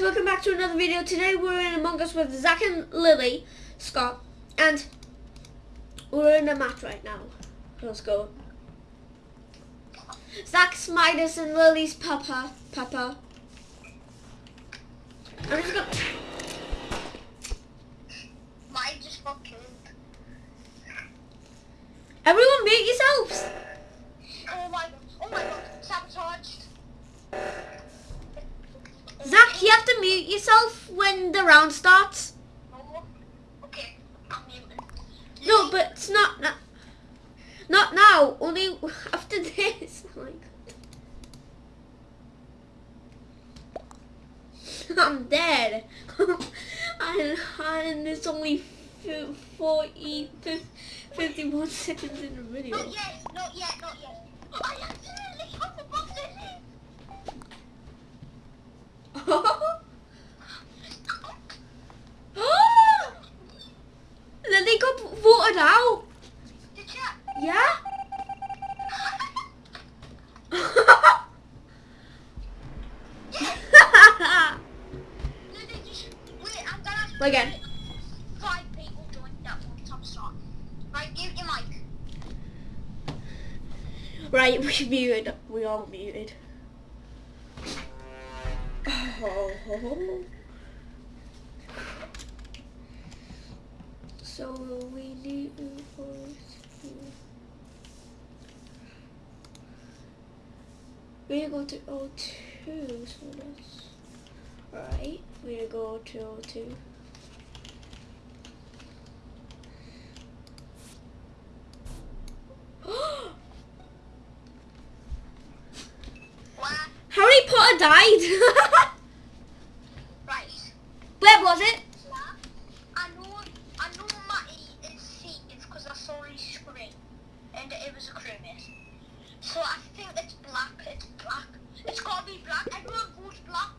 guys, welcome back to another video. Today we're in Among Us with Zach and Lily, Scott, and we're in a match right now. Let's go. Zach's Midas and Lily's Papa. Papa. I'm just gonna... Mine just got killed. Everyone mute yourselves! Oh my god. Oh my god. Sabotaged. Zach, you have to mute yourself when the round starts. No. Okay. No, but it's not... Not, not now. Only after this. Oh my god. I'm dead. and, and it's only fi- 40, fif- 51 seconds in the video. Not yet. Not yet. Not yet. Oh, I accidentally hit the button. Lily got voted out. Did you? Yeah? Lily, you should. Wait, I'm gonna. ask Play again. Five people joined that one time start. Right, mute your mic. right, we muted. We all muted. Oh. So we need to we go to O2, so that's right. We go to O2. Where? Harry Potter died. Right. Where was it? I know, I know Matty is Steve because I saw his screen and it was a crewmate. So I think it's black, it's black. It's gotta be black. Everyone votes black.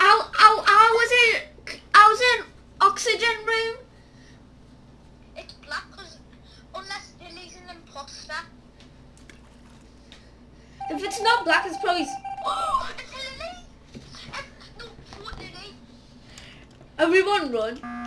I, I, I was in I was in oxygen room. It's black unless Lily's an imposter. If it's not black, it's probably. Oh, it's Lily! Eh, no, Lily. Everyone run.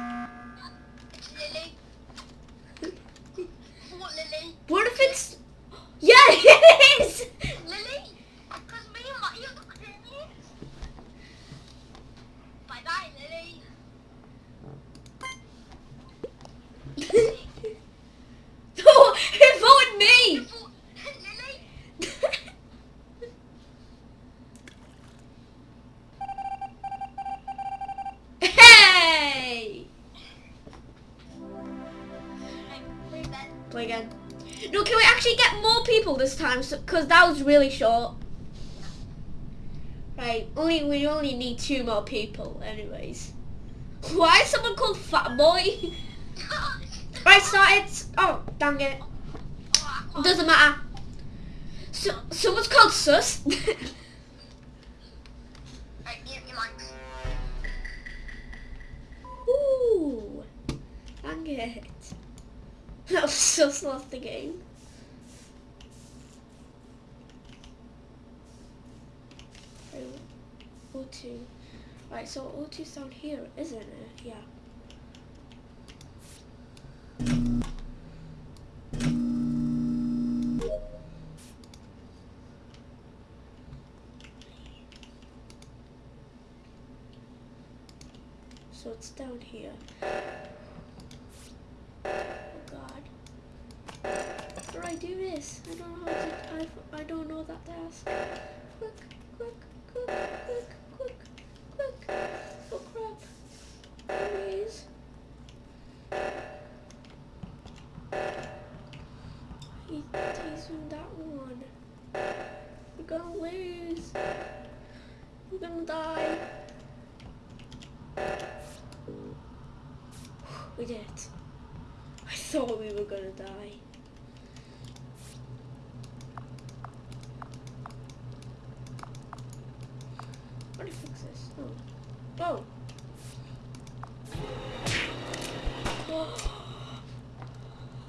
Because that was really short. Right, only we only need two more people, anyways. Why is someone called Fat Boy? right, start it. Oh, dang it. Doesn't matter. So, someone's called Sus. Right, mute your mics. Ooh, dang it. That was Sus lost the game. Right, O2. Right, so O2's down here, isn't it? Yeah. So it's down here. Oh god. Do I do this? I don't know how to, I, I don't know that task. Quick, were gonna die. How do you fix this? Oh. Oh.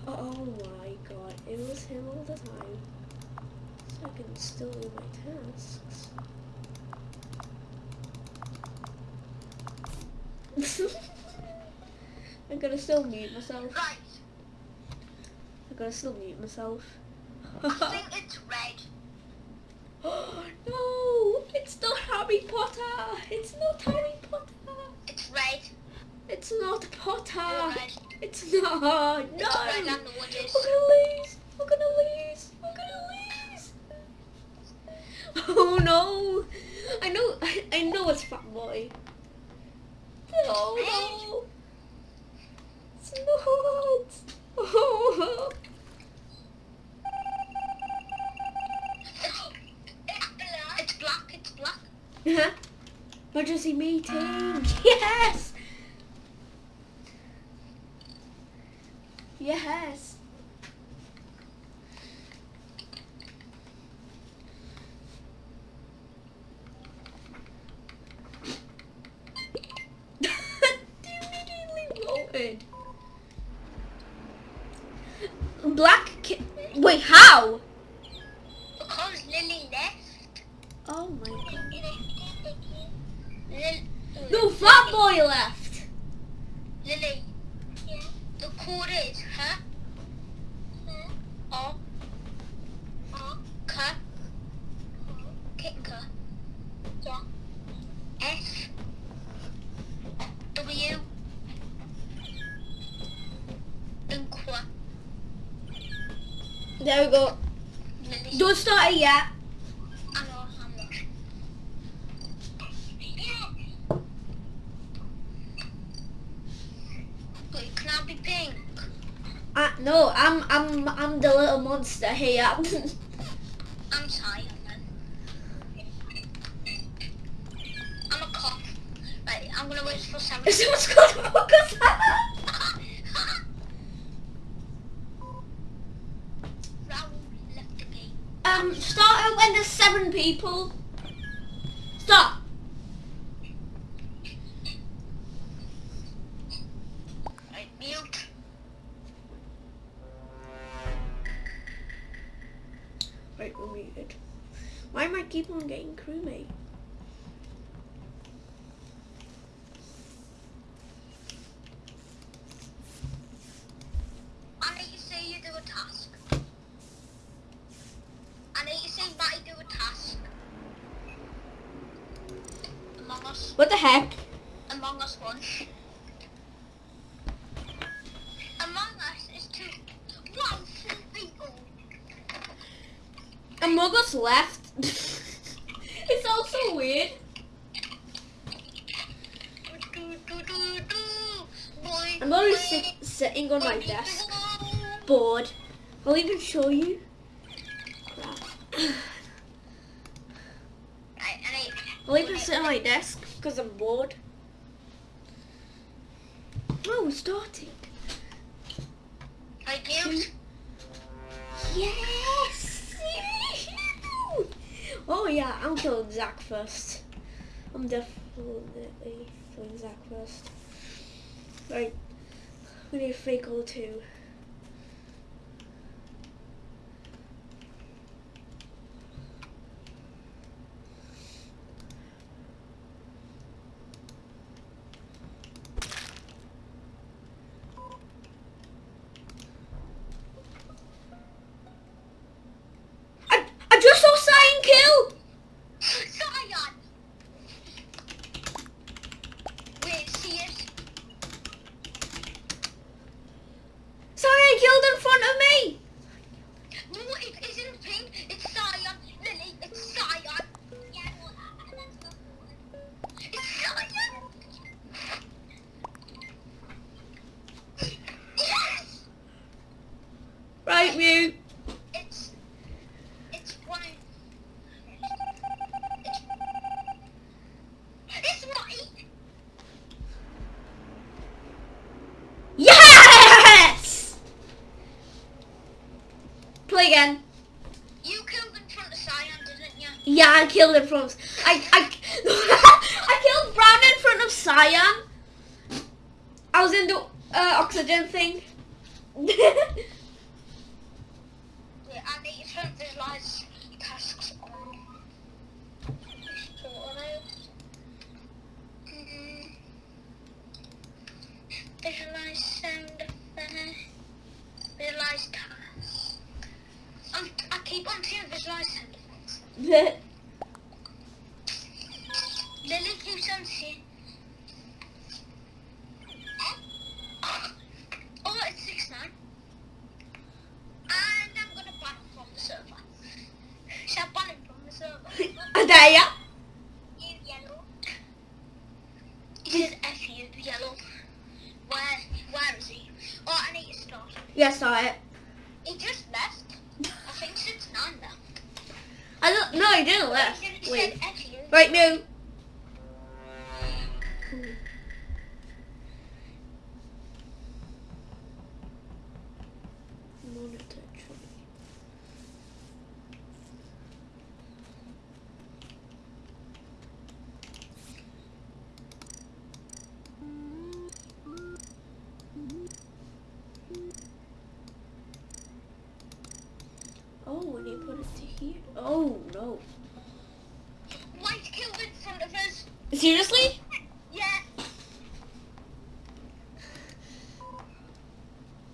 Oh my god, it was him all the time. So I can still do my tasks. I'm gonna still mute myself. Right. Gonna still mute myself. I think it's red. Oh no, it's not Harry Potter. It's not Harry Potter. It's red. It's not Potter. Red. It's not. No. It's red, know it is. We're gonna lose. We're gonna lose. We're gonna lose. Oh no! I know. I, I know it's Fat Boy. Oh, no, oh, no. It's not. Oh. It's black. It's black. Huh? Yes. Yes. Is huh? O. K. Kicker. Yeah. S. W. There we go. Don't start it yet. I know how much. Wait, can I be pink? Uh, no, I'm I'm I'm the little monster here. I'm tired. I'm a cop. Right, I'm gonna wait for Sam. Someone's to focus. Raoul left the gate. um, start out when there's seven people. Stop. What the heck? Among Us one. Among Us is two. Wow, people. Among Us left. it's also weird. Do, do, do, do. Boy, I'm sit, sitting on my desk, bored. I'll even show you. I'll even sit on my desk because I'm bored. Oh, we're starting. I mute. Yes! oh yeah, I'm killing Zach first. I'm definitely killing Zach first. Right, we need a fake goal too. in front of... I, I, I killed Brown in front of Cyan. I was in the uh, oxygen thing. yeah. Mm-hmm. Visualize sound. Visualize tasks. I keep on seeing visualize sound effects. server? Seriously? Yeah.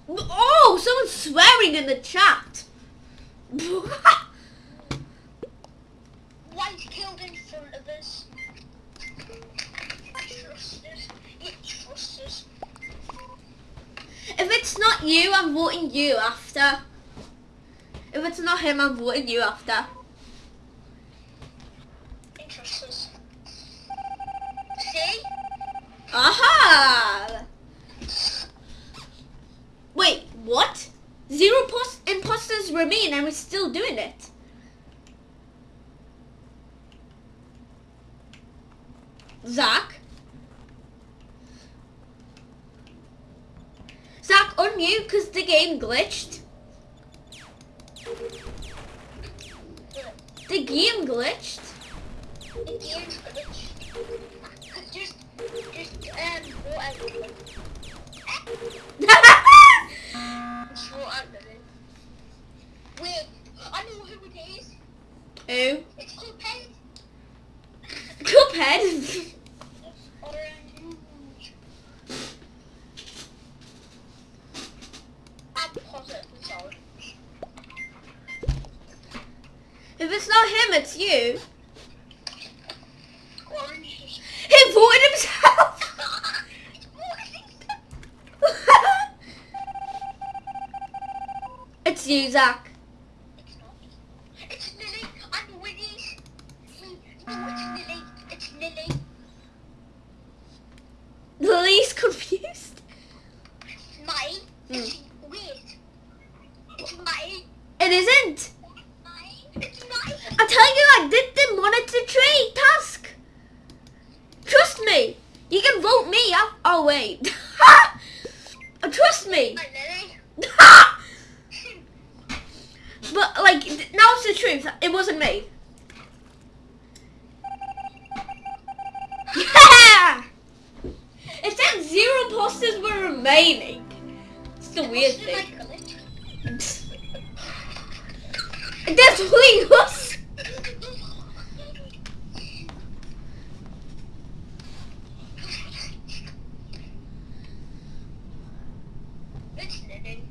Oh, someone's swearing in the chat. White killed in front of us. Trust us. You us. if it's not you, I'm voting you after. If it's not him, I'm voting you after. You trust us. See? Aha! Wait, what? Zero pos- imposters remain and we're still doing it. Zach? Zach, unmute because the game glitched. The game glitched. The game's glitch. Just, just, um, vote out Lily. Just vote out Lily. Wait, I know who it is. Who? It's Cuphead. Cuphead. Orange. I'm positive it's orange. If it's not him, it's you. Orange. He voted himself. it's you, Zach. It's not. It's Lily. I know it is. No, it's Lily. It's Lily. Lily's confused. My. It's, wait. It's my. It isn't. My. It's my. I tell you, I did the monitor tree task. Trust me. You can vote me up. Oh wait. Uh, trust me. But like, now it's the truth. It wasn't me. Yeah. It said zero posters were remaining. It's the weird thing. It definitely was. It's Lily.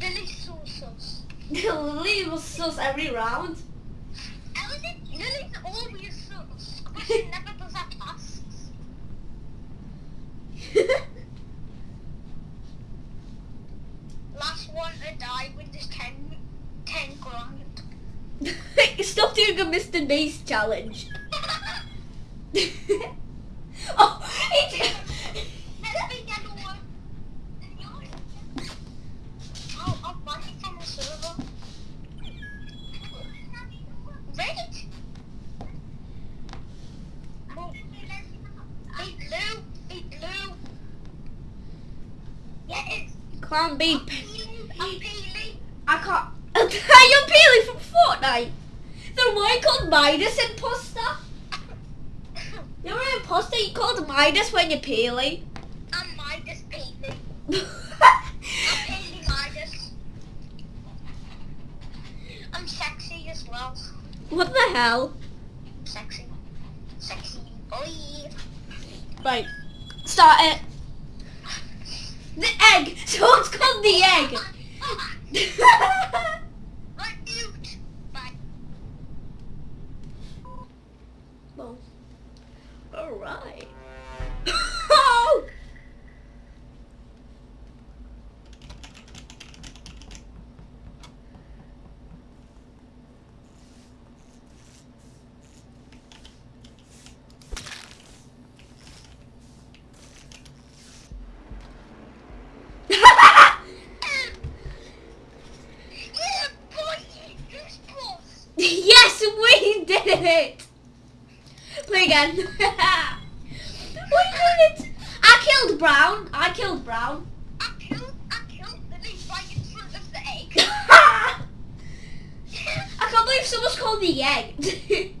Lily's so sus. Lily was sus every round. I was it? Lily's always sus. But she never does her tasks. Last one to die with this 10, 10 grand. Stop doing a Mr. Beast challenge. oh, he did. Let me get one. I'll, I'll ban you from the server. Right? Oh. Hey, blue. Hey, blue. Yes. Can't be. I'm peeling. I can't. You're peeling from Fortnite. Then why called Midas imposter? You're an imposter. You called Midas when you're peeling. I'm Midas peeling. I'm peeling Midas. I'm sexy as well. what the hell? Sexy. Sexy boy. Right. Start it. The egg. So it's called the egg. Right, mute. Bye. Alright. oh! Yeah, boy, who's boss? yes, we did it! Play again. we did it! I killed Brown. I killed Brown. I killed, I killed right in front of the egg. I can't believe someone's called the egg.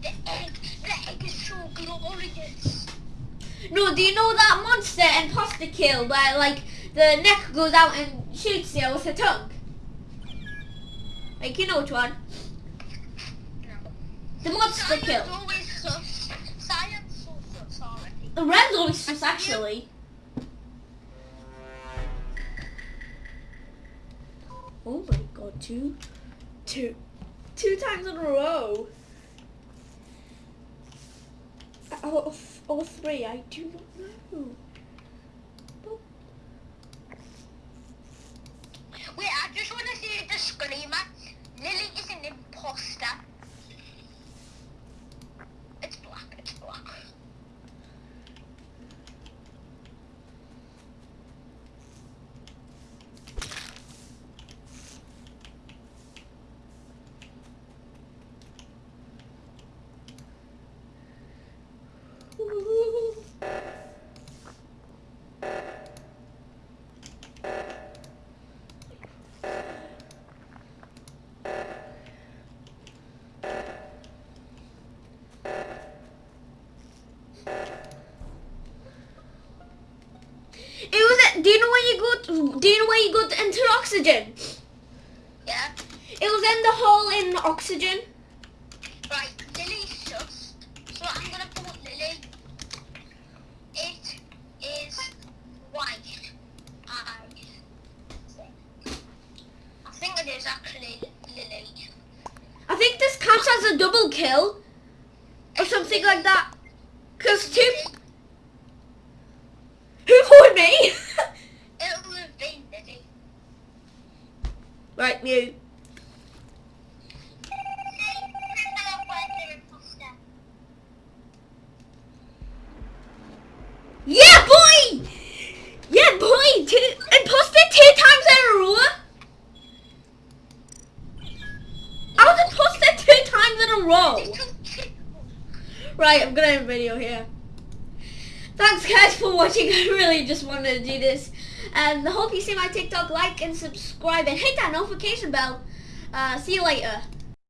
The egg, the egg is so glorious. no, do you know that monster and imposter kill where like the neck goes out and shoots you with a tongue? Like you know which one? The monster Science kill. always sus. Science so sus already. The red's always sus actually. Oh my god, two, two, two times in a row. Or, or, or three, I do not know. Wait, I just want to see the disclaimer. Lily is an imposter. It's black, it's black. It was at, do you know where you go, to, do you know where you go to enter oxygen? Yeah? It was in the hole in oxygen. Right, Lily's sus. So I'm gonna put Lily. It is white eyes. I think it is actually Lily. I think this counts as a double kill. Or something like that. Cause two, who voted me? It'll have been Lily. Right, you. Yeah, boy! Yeah, boy! Two, imposter two times in a row? I was imposter two times in a row. Right, I'm gonna end the video here. Thanks guys for watching. I really just wanted to do this. And I hope you see my TikTok, like and subscribe and hit that notification bell. Uh, see you later.